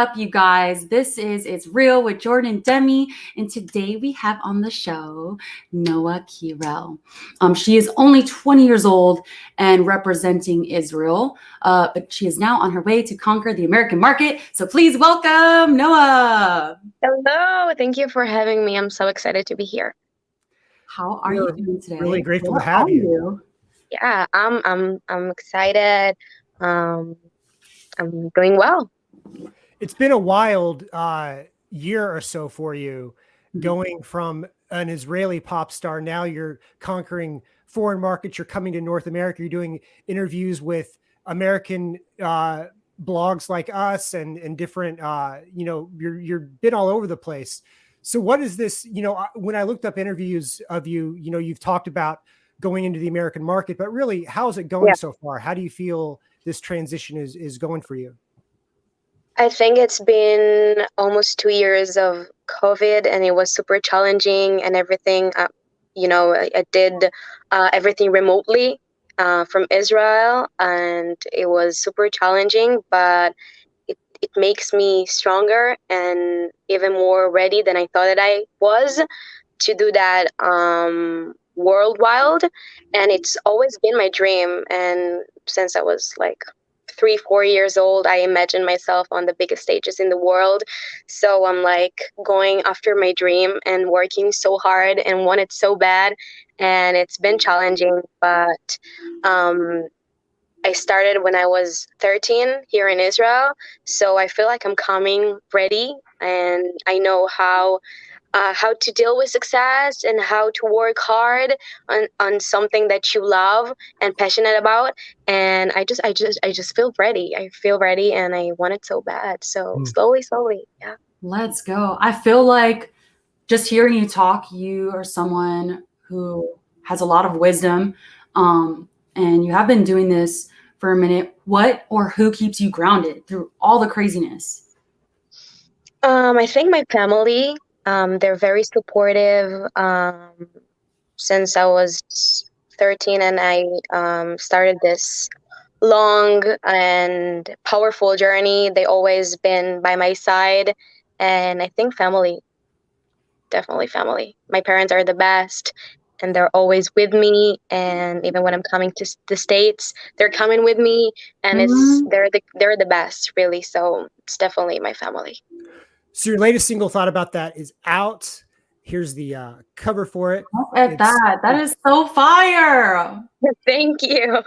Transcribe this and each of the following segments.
up, you guys? This is It's Real with Jordan Demi. And today we have on the show Noah Kirel. Um, she is only 20 years old and representing Israel, uh, but she is now on her way to conquer the American market. So please welcome Noah. Hello. Thank you for having me. I'm so excited to be here. How are We're you doing today? Really grateful to have you. you. Yeah, I'm I'm I'm excited. Um, I'm doing well. It's been a wild uh, year or so for you, mm-hmm. going from an Israeli pop star. Now you're conquering foreign markets. You're coming to North America. You're doing interviews with American uh, blogs like us and and different. Uh, you know, you're you're been all over the place. So what is this? You know, when I looked up interviews of you, you know, you've talked about going into the American market, but really, how's it going yeah. so far? How do you feel this transition is is going for you? I think it's been almost two years of COVID, and it was super challenging and everything. Uh, you know, I, I did uh, everything remotely uh, from Israel, and it was super challenging, but it, it makes me stronger and even more ready than I thought that I was to do that um, worldwide. And it's always been my dream. And since I was like three, four years old, I imagined myself on the biggest stages in the world. So I'm like going after my dream and working so hard and want it so bad. And it's been challenging, but um, I started when I was 13 here in Israel. So I feel like I'm coming ready and I know how uh, how to deal with success and how to work hard on, on something that you love and passionate about. And i just i just i just feel ready. I feel ready and i want it so bad. So mm. slowly slowly. Yeah. Let's go. I feel like just hearing you talk you are someone who has a lot of wisdom um, and you have been doing this for a minute what or who keeps you grounded through all the craziness? Um, i think my family um, they're very supportive um, since I was 13 and I um, started this long and powerful journey. They always been by my side, and I think family, definitely family. My parents are the best, and they're always with me. And even when I'm coming to the states, they're coming with me, and mm-hmm. it's they're the they're the best, really. So it's definitely my family. So your latest single thought about that is out. Here's the uh, cover for it. Look at it's, that. That is so fire. Thank you.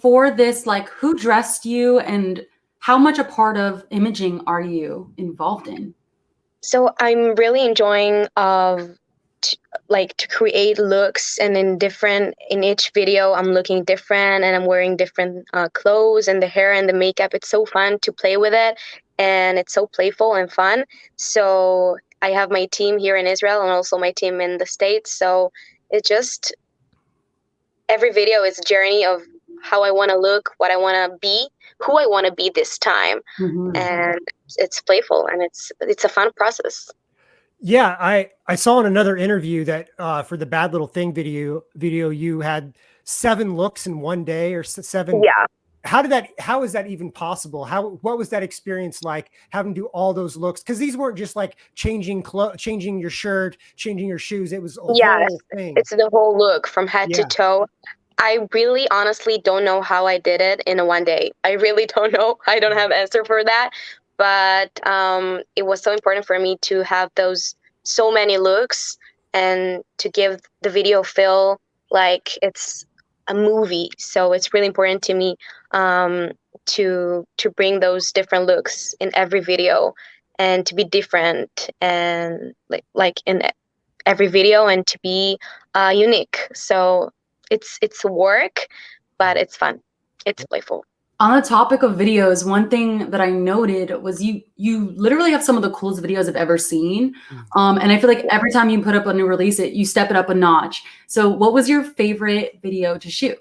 For this, like who dressed you and how much a part of imaging are you involved in? So I'm really enjoying of like to create looks and in different in each video i'm looking different and i'm wearing different uh, clothes and the hair and the makeup it's so fun to play with it and it's so playful and fun. So I have my team here in Israel and also my team in the States. So it just every video is a journey of how I want to look, what I want to be, who I want to be this time, mm-hmm. and it's playful and it's it's a fun process. Yeah, I I saw in another interview that uh, for the Bad Little Thing video video you had seven looks in one day or seven yeah how did that how is that even possible? How what was that experience like having to do all those looks? Because these weren't just like changing clothes changing your shirt changing your shoes. It was yeah it's the whole look from head yeah. to toe. I really honestly don't know how i did it in a one day. I really don't know. I don't have answer for that. But um, it was so important for me to have those so many looks and to give the video feel like it's a movie so it's really important to me um, to to bring those different looks in every video and to be different and like like in every video and to be uh, unique. So it's it's work but it's fun. It's playful on the topic of videos one thing that i noted was you you literally have some of the coolest videos i've ever seen mm. um, and i feel like every time you put up a new release it you step it up a notch so what was your favorite video to shoot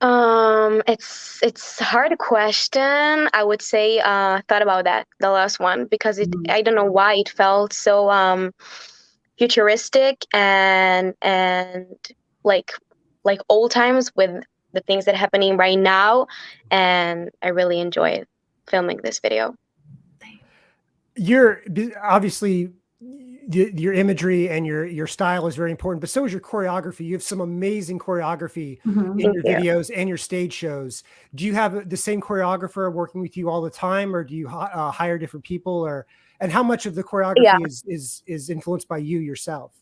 um, it's it's a hard question. I would say uh thought about that, the last one, because it mm. I don't know why it felt so um futuristic and and like like old times with the things that are happening right now and I really enjoy filming this video. You're obviously your imagery and your your style is very important, but so is your choreography. You have some amazing choreography mm -hmm. in your videos and your stage shows. Do you have the same choreographer working with you all the time, or do you uh, hire different people, or and how much of the choreography yeah. is is is influenced by you yourself?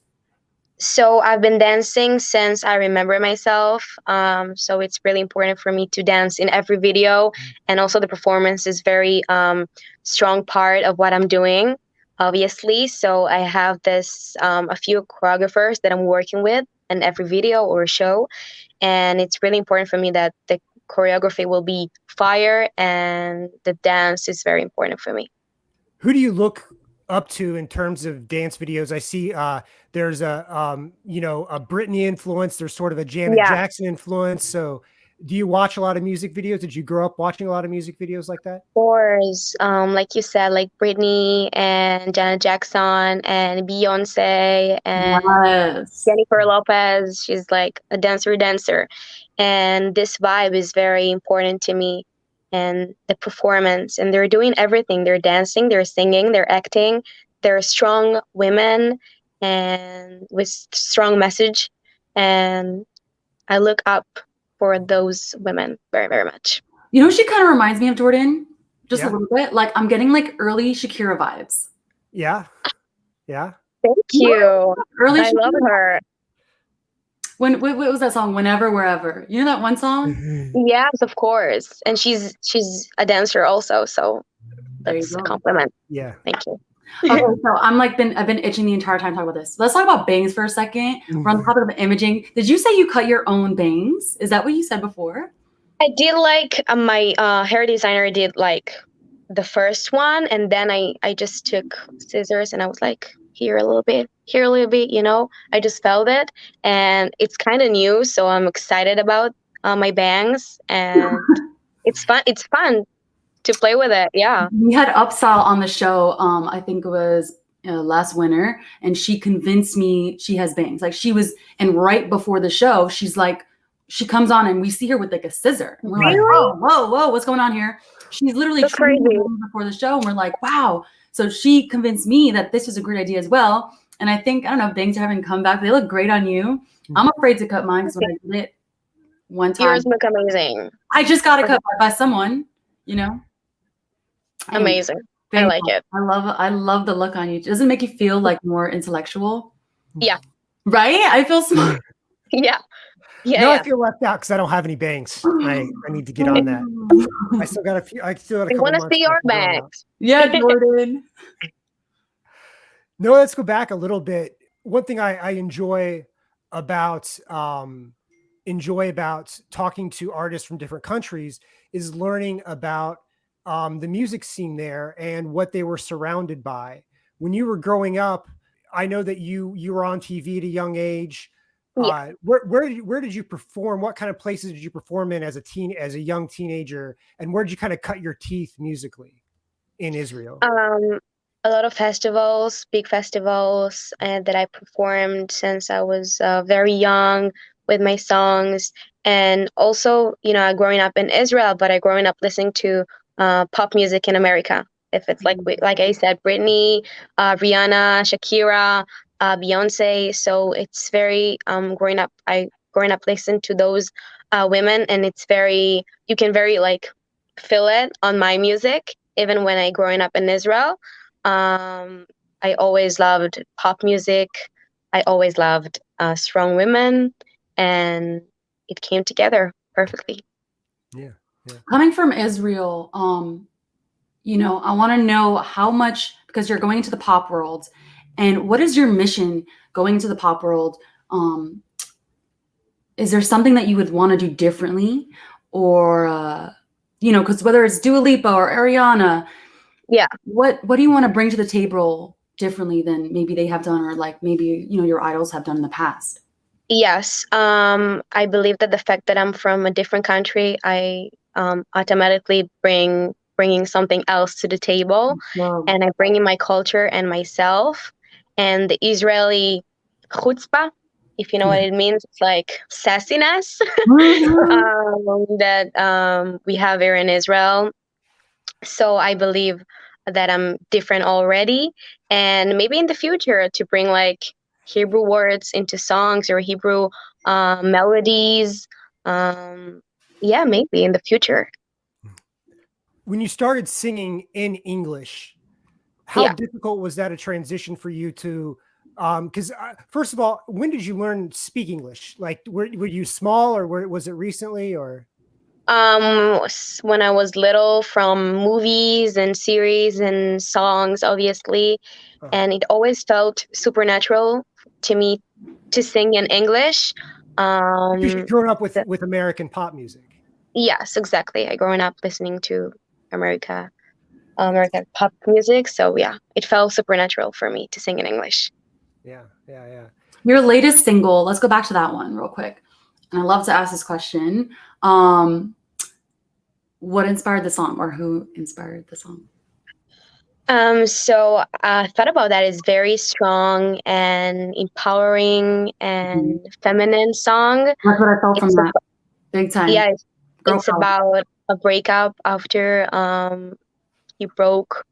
So I've been dancing since I remember myself. Um, so it's really important for me to dance in every video, mm. and also the performance is very um, strong part of what I'm doing obviously. So I have this um, a few choreographers that I'm working with in every video or show, and it's really important for me that the choreography will be fire and the dance is very important for me. Who do you look up to in terms of dance videos? I see uh, there's a um, you know a Britney influence. There's sort of a Janet yeah. Jackson influence. So do you watch a lot of music videos? Did you grow up watching a lot of music videos like that? Of course. Um, like you said, like Britney and Janet Jackson and Beyonce and yes. Jennifer Lopez. She's like a dancer dancer. And this vibe is very important to me and the performance. And they're doing everything. They're dancing, they're singing, they're acting. They're strong women and with strong message. And I look up for those women very, very much. You know, she kind of reminds me of Jordan, just yeah. a little bit. Like I'm getting like early Shakira vibes. Yeah. Yeah. Thank you. Early I Shakira. love her. When what, what was that song? Whenever, wherever. You know that one song? yes, of course. And she's she's a dancer also, so that's a compliment. Yeah. Thank you. okay, so I'm like been I've been itching the entire time talking about this. Let's talk about bangs for a 2nd mm-hmm. We're on the topic of imaging. Did you say you cut your own bangs? Is that what you said before? I did like uh, my uh, hair designer did like the first one, and then I I just took scissors and I was like here a little bit, here a little bit. You know, I just felt it, and it's kind of new, so I'm excited about uh, my bangs, and it's fun. It's fun to play with it. Yeah. We had Upsahl on the show. Um, I think it was uh, last winter, and she convinced me she has bangs. Like she was, and right before the show, she's like, she comes on and we see her with like a scissor. And we're really? like, whoa, whoa, whoa, what's going on here? She's literally crazy before the show, and we're like, wow. So she convinced me that this was a great idea as well. And I think I don't know, bangs are having come back. They look great on you. Hmm. I'm afraid to cut mine because when I did it one time, yours look amazing. I just got it cut by someone, you know. Amazing. I like it. I love I love the look on you. Does it make you feel like more intellectual? Yeah. Right? I feel smart. yeah. Yeah. No, yeah. I feel left out because I don't have any bangs. I, I need to get on that. I still got a few. I still got a I want to see your bangs. Yeah, Jordan. No, let's go back a little bit. One thing I, I enjoy about um, enjoy about talking to artists from different countries is learning about um, the music scene there and what they were surrounded by. When you were growing up, I know that you you were on TV at a young age. Yeah. Uh, where where did you, where did you perform? What kind of places did you perform in as a teen as a young teenager? And where did you kind of cut your teeth musically in Israel? Um, a lot of festivals, big festivals, and that I performed since I was uh, very young with my songs. And also, you know, growing up in Israel, but I growing up listening to uh, pop music in America. If it's like mm-hmm. like I said, Britney, uh, Rihanna, Shakira, uh, Beyonce. So it's very um, growing up. I growing up listening to those uh, women, and it's very you can very like feel it on my music. Even when I growing up in Israel, um, I always loved pop music. I always loved uh, strong women, and it came together perfectly. Yeah. Coming from Israel, um, you know, I want to know how much because you're going into the pop world, and what is your mission going into the pop world? Um, is there something that you would want to do differently, or uh, you know, because whether it's Dua Lipa or Ariana, yeah, what what do you want to bring to the table differently than maybe they have done, or like maybe you know your idols have done in the past? Yes, um, I believe that the fact that I'm from a different country, I um, automatically bring bringing something else to the table wow. and i bring in my culture and myself and the israeli chutzpah if you know what it means it's like sassiness mm-hmm. um, that um, we have here in israel so I believe that I'm different already, and maybe in the future to bring like Hebrew words into songs or Hebrew uh, melodies. Um, yeah, maybe in the future. When you started singing in English, how Yeah. difficult was that a transition for you to? Because uh, first of all, when did you learn speak English? Like, were were you small, or were, was it recently, or? Um, when I was little, from movies and series and songs, obviously, Uh, and it always felt supernatural to me to sing in English. because you've Um, grown up with the- with American pop music. yes, exactly. I growing up listening to America, American pop music, so yeah, it felt supernatural for me to sing in English. Yeah, yeah, yeah. Your latest single, let's go back to that one real quick. And I love to ask this question. Um, what inspired the song or who inspired the song? Um, so I thought about that. It's very strong and empowering and feminine song. That's what I felt from It's that. Big time. Yeah, it's, it's about a breakup after um he broke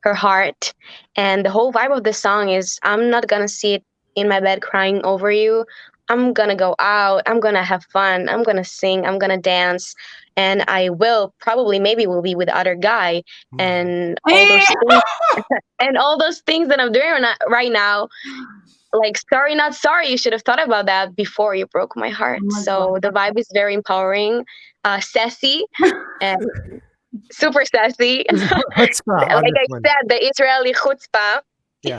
her heart, and the whole vibe of the song is I'm not gonna sit in my bed crying over you. I'm gonna go out. I'm gonna have fun. I'm gonna sing. I'm gonna dance, and I will probably maybe will be with other guy and all those things and all those things that I'm doing right now- Like sorry, not sorry. You should have thought about that before you broke my heart. Oh my so God. the vibe is very empowering, uh, sassy, and super sassy. Chutzpah like I said, the Israeli chutzpah. Yeah.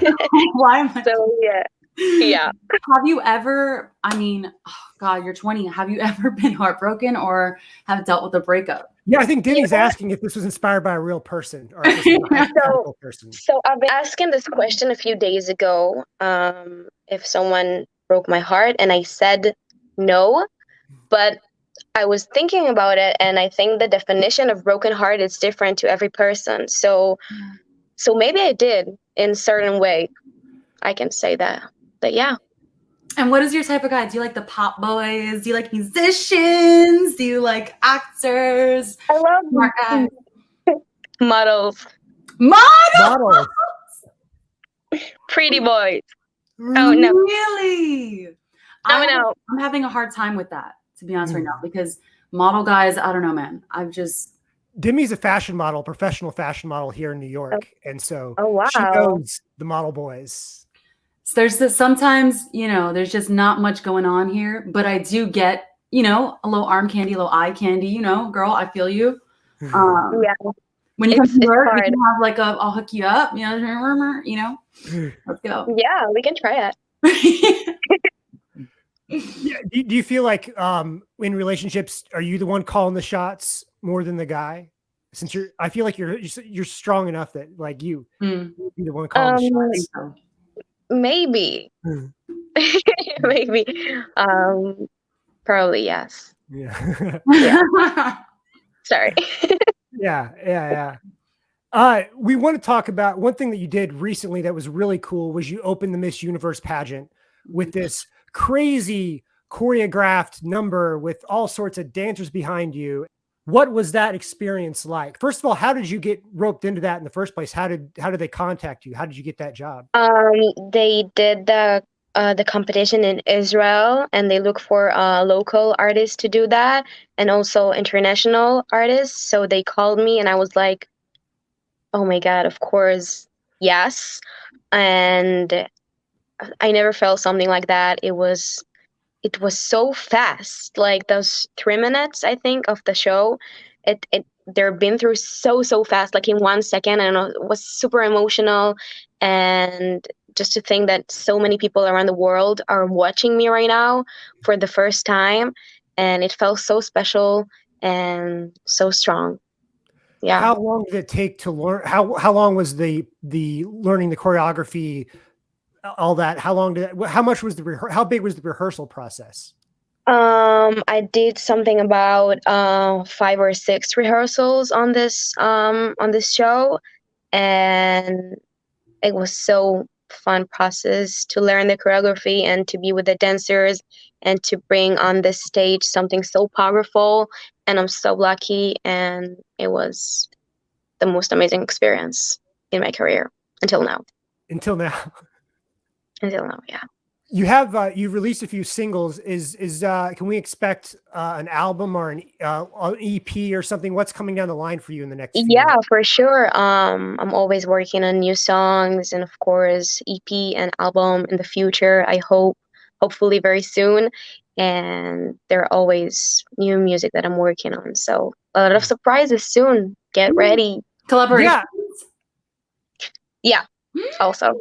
Why am I? So yeah, yeah. Have you ever, I mean, oh God, you're 20. Have you ever been heartbroken or have dealt with a breakup? Yeah, I think Denny's asking if this was inspired by a real person or if this was a hypothetical person. So I've been asking this question a few days ago. Um, if someone broke my heart, and I said no, but I was thinking about it, and I think the definition of broken heart is different to every person. So, so maybe I did in certain way. I can say that. But yeah, And what is your type of guy? Do you like the pop boys? Do you like musicians? Do you like actors? I love Smart guys? models, Models. pretty boys. Oh, no. Really? Coming I'm, out. I'm having a hard time with that, to be honest, right Mm. now, because model guys, I don't know, man. I've just, Demi's a fashion model, professional fashion model here in New York, and so Oh wow. she knows the model boys. There's this, sometimes, you know, there's just not much going on here, but I do get, you know, a little arm candy, a little eye candy, you know, girl, I feel you. Um, Yeah. When you come It's- to work, we can have like a, I'll hook you up, you know, you know, let's go. Yeah, we can try it. Yeah, do, do you feel like um in relationships are you the one calling the shots more than the guy? Since you're, I feel like you're you're you're strong enough that like you Mm, be the one calling Um, the shots. Maybe. Hmm. Maybe. Um, probably yes. Yeah, Sorry. yeah, yeah, yeah. Uh, we want to talk about one thing that you did recently that was really cool was you opened the Miss Universe pageant with this crazy choreographed number with all sorts of dancers behind you. What was that experience like? First of all, how did you get roped into that in the first place? How did how did they contact you? How did you get that job? Um, they did the uh, the competition in Israel, and they look for uh, local artists to do that, and also international artists. So they called me, and I was like, "Oh my god, of course, yes!" And I never felt something like that. It was it was so fast. Like those three minutes, I think, of the show, it it they're been through so so fast. Like in one second, and it was super emotional. And just to think that so many people around the world are watching me right now for the first time, and it felt so special and so strong. Yeah. How long did it take to learn? How how long was the the learning the choreography, all that? How long did that, how much was the how big was the rehearsal process? Um, I did something about uh, five or six rehearsals on this um, on this show, and it was so fun process to learn the choreography and to be with the dancers and to bring on the stage something so powerful. And I'm so lucky, and it was the most amazing experience in my career until now. Until now. Until now, yeah. You have uh, you've released a few singles. Is is uh, can we expect uh, an album or an, uh, an EP or something? What's coming down the line for you in the next? yeah, months? for sure. Um, I'm always working on new songs and of course EP and album in the future. I hope, hopefully very soon. And there are always new music that I'm working on. So a lot of mm. surprises soon. Get ready. Collaboration. Yeah. yeah. Also.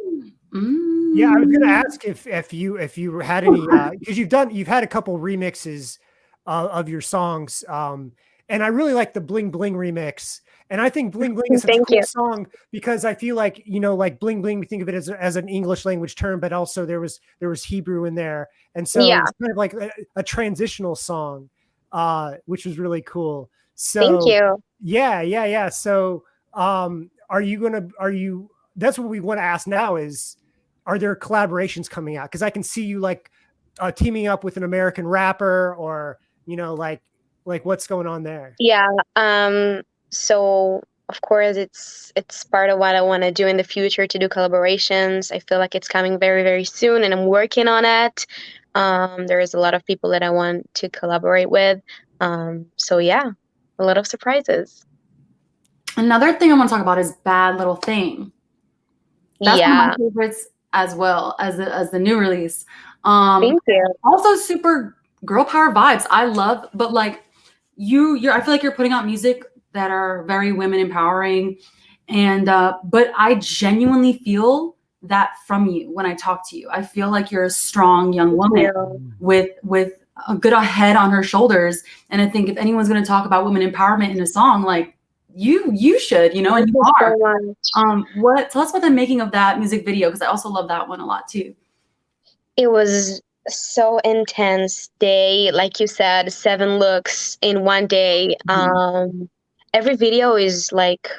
Mm. Yeah, I was going to ask if if you if you had any because uh, you've done you've had a couple remixes uh, of your songs, um, and I really like the Bling Bling remix. And I think Bling Bling is a cool you. song because I feel like you know, like Bling Bling, we think of it as, as an English language term, but also there was there was Hebrew in there, and so yeah. it's kind of like a, a transitional song, uh, which was really cool. So thank you. Yeah, yeah, yeah. So, um, are you gonna? Are you? That's what we want to ask now. Is are there collaborations coming out? Because I can see you like uh, teaming up with an American rapper, or you know, like like what's going on there? Yeah. Um. So of course, it's it's part of what I want to do in the future to do collaborations. I feel like it's coming very very soon, and I'm working on it. Um, there is a lot of people that I want to collaborate with. Um, so yeah, a lot of surprises. Another thing I want to talk about is Bad Little Thing. That's yeah. one of my favorites as well as the, as the new release. Um, Thank you. Also, super girl power vibes. I love, but like you, you're. I feel like you're putting out music that are very women empowering, and uh, but I genuinely feel that from you when I talk to you. I feel like you're a strong young woman with with a good head on her shoulders. And I think if anyone's going to talk about women empowerment in a song, like you you should you know and you are. um what tell us about the making of that music video because i also love that one a lot too. It was so intense day like you said seven looks in one day. Mm-hmm. um every video is like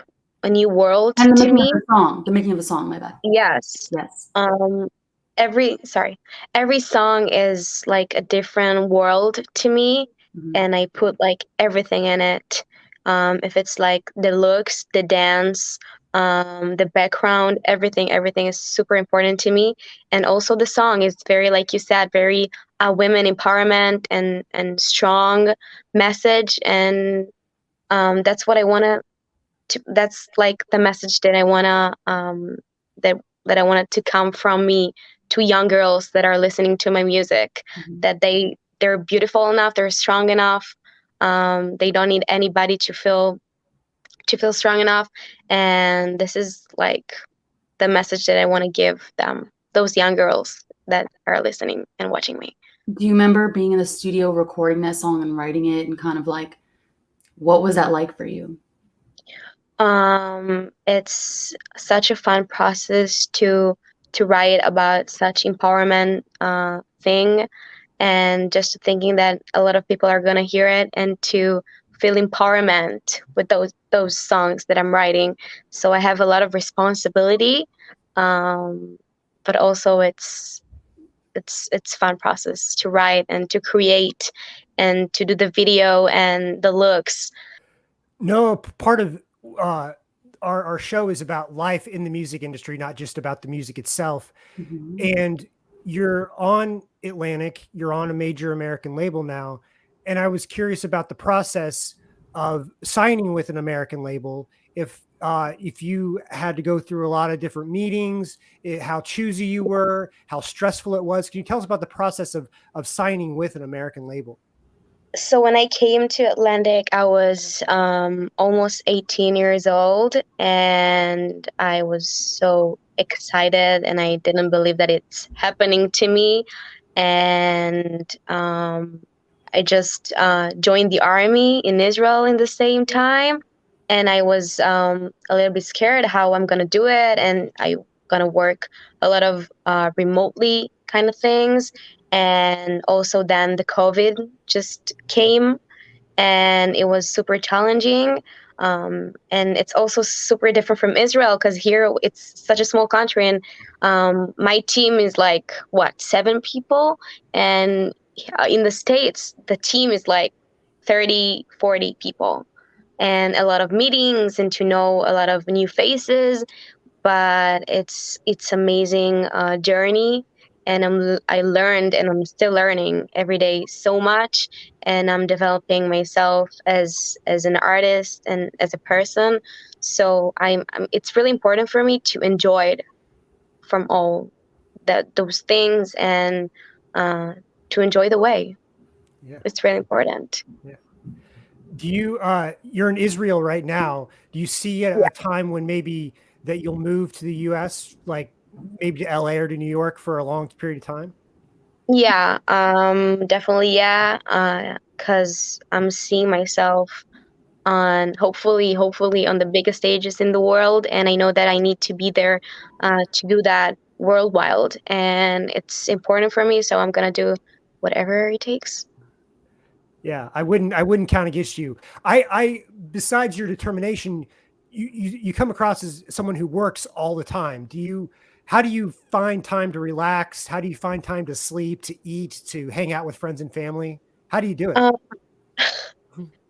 a new world and the to me. the song the making of a song my bad. Yes. Yes. Um every sorry every song is like a different world to me mm-hmm. and i put like everything in it um, if it's like the looks the dance um, the background everything everything is super important to me. And also the song is very like you said very uh, women empowerment and and strong message. And um, that's what i want to that's like the message that i want to um, that that i wanted to come from me to young girls that are listening to my music. Mm-hmm. that they they're beautiful enough they're strong enough um, they don't need anybody to feel to feel strong enough. And this is like the message that i want to give them those young girls that are listening and watching me. Do you remember being in the studio recording that song and writing it and kind of like what was that like for you? Um it's such a fun process to to write about such empowerment uh thing and just thinking that a lot of people are going to hear it and to feel empowerment with those those songs that I'm writing. So I have a lot of responsibility, um, but also it's it's it's fun process to write and to create and to do the video and the looks. No, part of uh, our our show is about life in the music industry, not just about the music itself. Mm-hmm. And you're on Atlantic, you're on a major American label now. And I was curious about the process of signing with an American label. If uh, if you had to go through a lot of different meetings, it, how choosy you were, how stressful it was. Can you tell us about the process of of signing with an American label? So when I came to Atlantic, I was um, almost 18 years old, and I was so excited and I didn't believe that it's happening to me. And um, I just uh, joined the army in Israel in the same time. And I was um, a little bit scared how I'm to do it. And I'm to work a lot of uh, remotely kind of things. And also, then the COVID just came and it was super challenging. Um, and it's also super different from Israel because here it's such a small country, and um, my team is like what seven people, and in the states the team is like 30, 40 people. and a lot of meetings and to know a lot of new faces. But it's it's amazing uh, journey, and I'm I learned and I'm still learning every day so much, and I'm developing myself as as an artist and as a person. So I'm, I'm it's really important for me to enjoy it from all that those things and uh, to enjoy the way. Yeah. It's really important. Yeah. Do you, uh, you're in Israel right now. Do you see a, yeah. a time when maybe that you'll move to the US, like maybe to LA or to New York for a long period of time? Yeah, um, definitely. Yeah. Uh, cause I'm seeing myself on hopefully, hopefully on the biggest stages in the world. And I know that I need to be there, uh, to do that worldwide and it's important for me. So I'm going to do whatever it takes. Yeah, I wouldn't. I wouldn't count against you. I, I besides your determination, you, you you come across as someone who works all the time. Do you? How do you find time to relax? How do you find time to sleep, to eat, to hang out with friends and family? How do you do it? Um,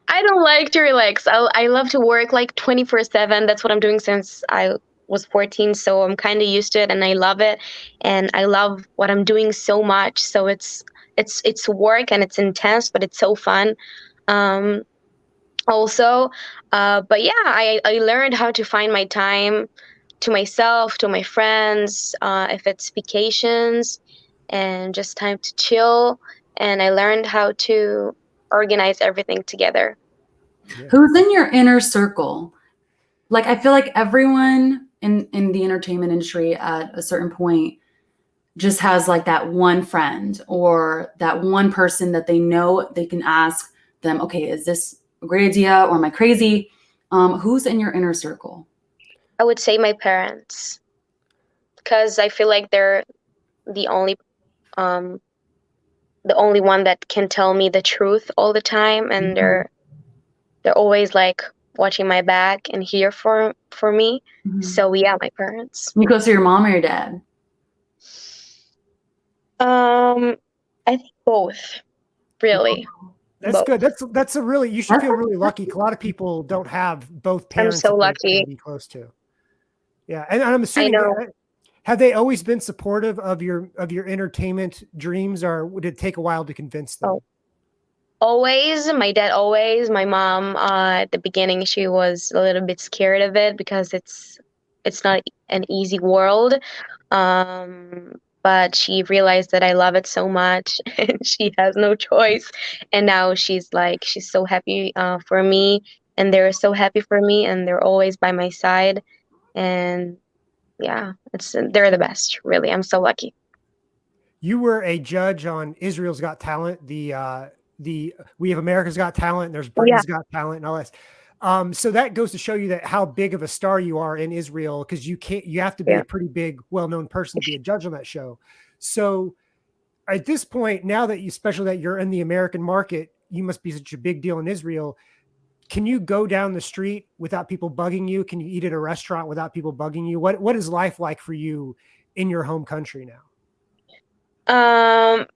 I don't like to relax. I I love to work like twenty four seven. That's what I'm doing since I was 14 so i'm kind of used to it and i love it and i love what i'm doing so much so it's it's it's work and it's intense, but it's so fun. Um, also, uh, but yeah, I I learned how to find my time to myself, to my friends, uh, if it's vacations, and just time to chill. And I learned how to organize everything together. Yeah. Who's in your inner circle? Like I feel like everyone in in the entertainment industry at a certain point just has like that one friend or that one person that they know they can ask them, okay, is this a great idea or am I crazy? Um, who's in your inner circle? I would say my parents because I feel like they're the only um, the only one that can tell me the truth all the time and mm-hmm. they're they're always like watching my back and here for for me. Mm-hmm. So yeah, my parents. You go to your mom or your dad? Um, I think both. Really. That's both. good. That's that's a really you should feel really lucky. A lot of people don't have both parents. I'm so lucky. Be close to. Yeah, and I'm assuming. I know. Have they always been supportive of your of your entertainment dreams, or would it take a while to convince them? Oh. Always, my dad always. My mom, uh, at the beginning, she was a little bit scared of it because it's it's not an easy world. Um, but she realized that I love it so much and she has no choice. And now she's like, she's so happy uh, for me and they're so happy for me and they're always by my side. And yeah, it's they're the best, really. I'm so lucky. You were a judge on Israel's Got Talent, the uh the We Have America's Got Talent, and there's Britain's yeah. Got Talent and all this. Um, so that goes to show you that how big of a star you are in Israel because you can't you have to be yeah. a pretty big, well-known person to be a judge on that show. So at this point, now that you especially that you're in the American market, you must be such a big deal in Israel. Can you go down the street without people bugging you? Can you eat at a restaurant without people bugging you? What what is life like for you in your home country now? Um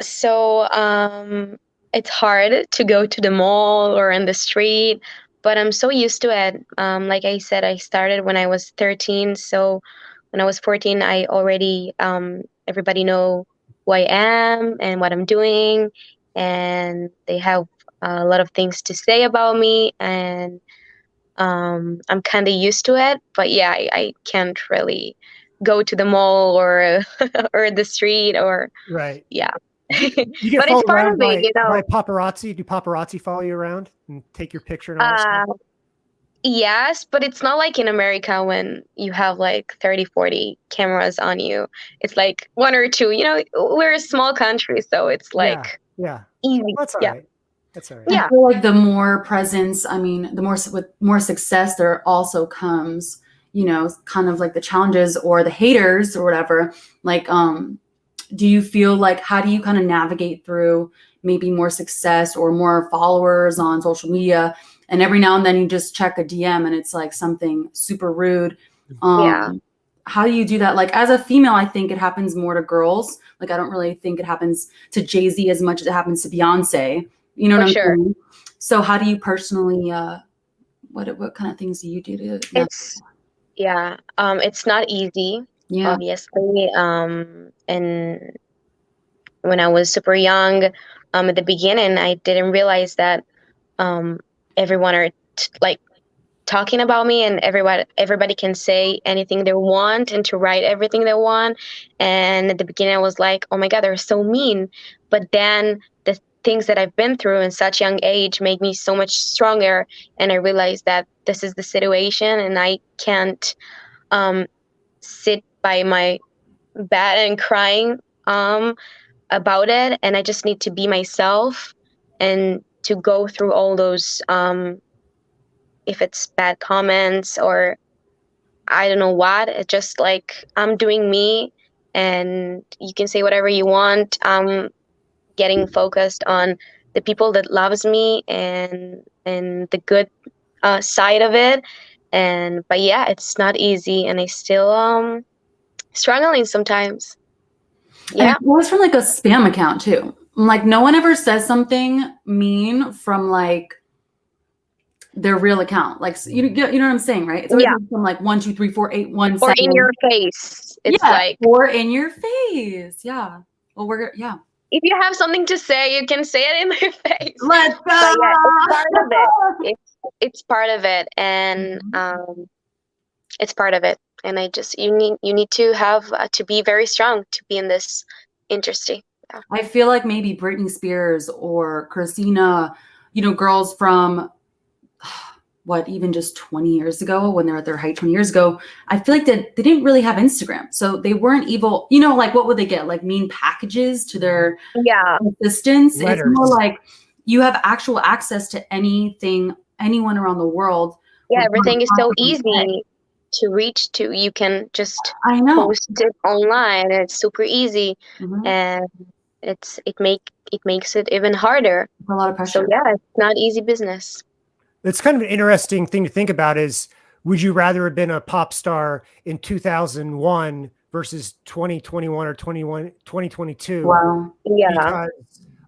so um it's hard to go to the mall or in the street but I'm so used to it. Um, like I said, I started when I was 13. So when I was 14, I already, um, everybody know who I am and what I'm doing. And they have a lot of things to say about me. And um, I'm kind of used to it. But yeah, I, I can't really go to the mall or or the street or right. Yeah. You get but it's part of by, it, you know. By paparazzi, do paparazzi follow you around and take your picture and all uh, Yes, but it's not like in America when you have like 30, 40 cameras on you. It's like one or two. You know, we're a small country, so it's like yeah, yeah. easy. Well, that's all yeah. right. That's all right. Yeah. I feel like the more presence, I mean, the more with more success, there also comes, you know, kind of like the challenges or the haters or whatever. Like, um, do you feel like how do you kind of navigate through maybe more success or more followers on social media? And every now and then you just check a dm and it's like something super rude. Um, yeah. how do you do that? Like as a female i think it happens more to girls. Like i don't really think it happens to jay-z as much as it happens to beyonce you know For what i'm sure. saying so how do you personally uh What what kind of things do you do to? It's yeah, um, it's not easy, yeah. obviously. Um, and when I was super young, um, at the beginning, I didn't realize that um, everyone are t- like talking about me and everybody everybody can say anything they want and to write everything they want and at the beginning i was like oh my god they're so mean but then the things that i've been through in such young age made me so much stronger and i realized that this is the situation and i can't um, sit by my bed and crying um, about it and i just need to be myself and to go through all those um, if it's bad comments or I don't know what. It's just like I'm doing me and you can say whatever you want. I'm getting focused on the people that loves me and and the good uh, side of it. And but yeah, it's not easy and I still um struggling sometimes. Yeah. It was from like a spam account too. Like no one ever says something mean from like their real account. Like you, you know what I'm saying, right? It's always Yeah. from like one, two, three, four, eight, one, Or in your face. It's yeah, like or in your face. Yeah. Well, we're yeah. If you have something to say, you can say it in my face. Let's go. But yeah, it's part of it. It's it's part of it, and Mhm. um, it's part of it. And I just you need you need to have uh, to be very strong to be in this industry. I feel like maybe Britney Spears or Christina, you know, girls from what even just 20 years ago when they're at their height 20 years ago i feel like that they didn't really have instagram so they weren't evil you know like what would they get like mean packages to their Yeah, assistants it's more like you have actual access to anything anyone around the world yeah. Everything is so one easy to reach to. You can just i know post it online. and It's super easy, Mhm. and it's it make it makes it even harder. It's a lot of pressure So yeah, it's not easy business. That's kind of an interesting thing to think about is would you rather have been a pop star in 2001 versus 2021 or 21 2022 wow. Yeah, because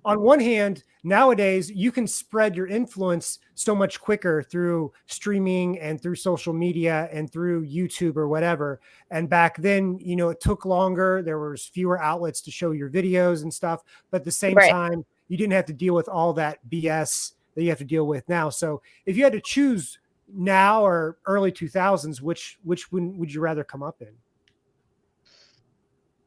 on one hand nowadays you can spread your influence so much quicker through streaming and through social media and through youtube or whatever. And back then you know it took longer. There was fewer outlets to show your videos and stuff. But at the same Right. time you didn't have to deal with all that bs that you have to deal with now so if you had to choose now or early 2000s which which one would you rather come up in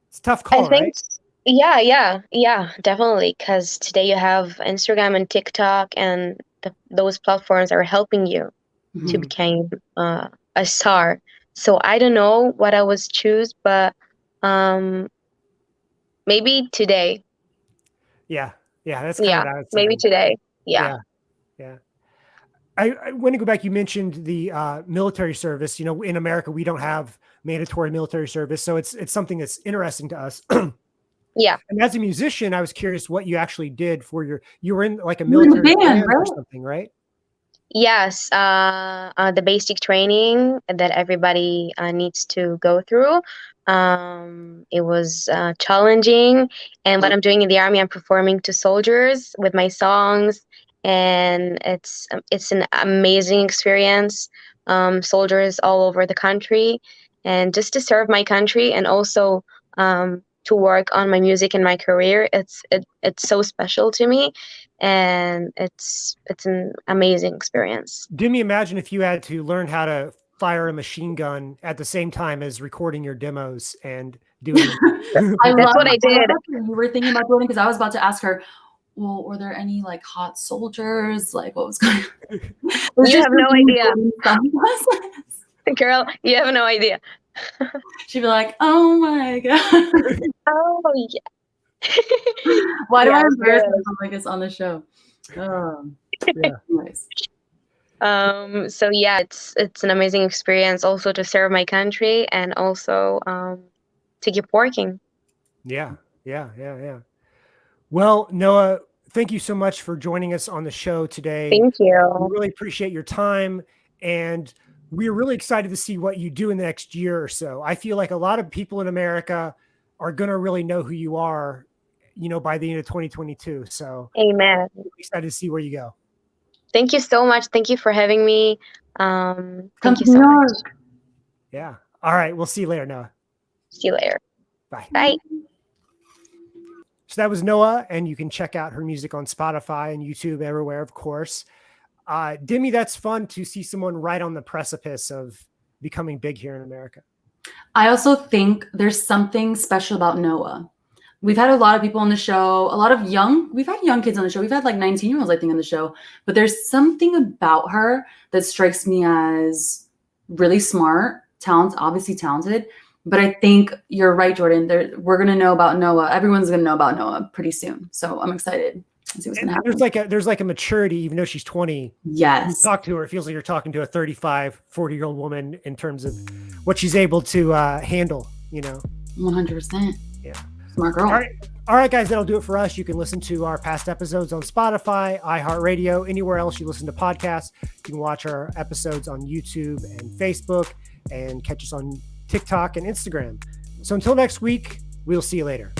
it's a tough call I think. right Yeah, yeah, yeah, definitely. Because today you have Instagram and TikTok, and the, those platforms are helping you to Mhm. become uh, a star. So I don't know what I was choose, but um, maybe today. yeah yeah that's kind Yeah, of what I was maybe today. Yeah. yeah yeah I, I want to go back you mentioned the uh, military service you know in america we don't have mandatory military service so it's it's something that's interesting to us Yeah. and as a musician i was curious what you actually did for your you were in like a You were in the military band, band or right? something right Yes, uh, uh, the basic training that everybody uh, needs to go through. Um, it was uh, challenging, and what I'm doing in the army, I'm performing to soldiers with my songs, and it's um, it's an amazing experience. Um, soldiers all over the country, and just to serve my country, and also um, to work on my music and my career. It's it, it's so special to me, and it's it's an amazing experience. did me imagine if you had to learn how to fire a machine gun at the same time as recording your demos and doing I That's love, what I did. You were thinking about doing because I was about to ask her. Well, were there any like hot soldiers? Like, what was going? on? Was You have no idea. doing? Girl, you have no idea. She'd be like, "Oh my god, Oh yeah. why do I Yeah, embarrass myself like this on the show?" Um, yeah anyways. um so yeah it's it's an amazing experience also to serve my country and also um to keep working Yeah, yeah, yeah, yeah. Well, Noah, thank you so much for joining us on the show today. thank We you really appreciate your time, and we're really excited to see what you do in the next year or so. I feel like a lot of people in America are going to really know who you are, you know, by the end of 2022. So amen I'm excited to see where you go. Thank you so much. Thank you for having me. Um, Come thank you so much. Yeah. All right. We'll see you later, Noah. See you later. Bye. Bye. So that was Noah, and you can check out her music on Spotify and YouTube everywhere, of course. Uh, Demi, that's fun to see someone right on the precipice of becoming big here in America. I also think there's something special about Noah. We've had a lot of people on the show, a lot of young, we've had young kids on the show. We've had like 19 year olds, I think, on the show. But there's something about her that strikes me as really smart, talent, obviously talented. But I think you're right, Jordan. There, we're gonna know about Noah. Everyone's gonna know about Noah pretty soon. So I'm excited see what's gonna happen. there's like a there's like a maturity, even though she's 20. You yes. talk to her, it feels like you're talking to a 35, 40 year old woman in terms of what she's able to uh, handle, you know. 100%. Yeah. Smart girl. All right. All right, guys, that'll do it for us. You can listen to our past episodes on Spotify, iHeartRadio, anywhere else you listen to podcasts. You can watch our episodes on YouTube and Facebook and catch us on TikTok and Instagram. So until next week, we'll see you later.